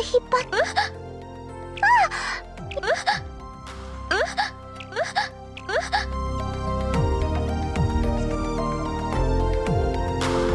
引っ張っ。うっ。うっ。うっ。うっ。うっ。うっ。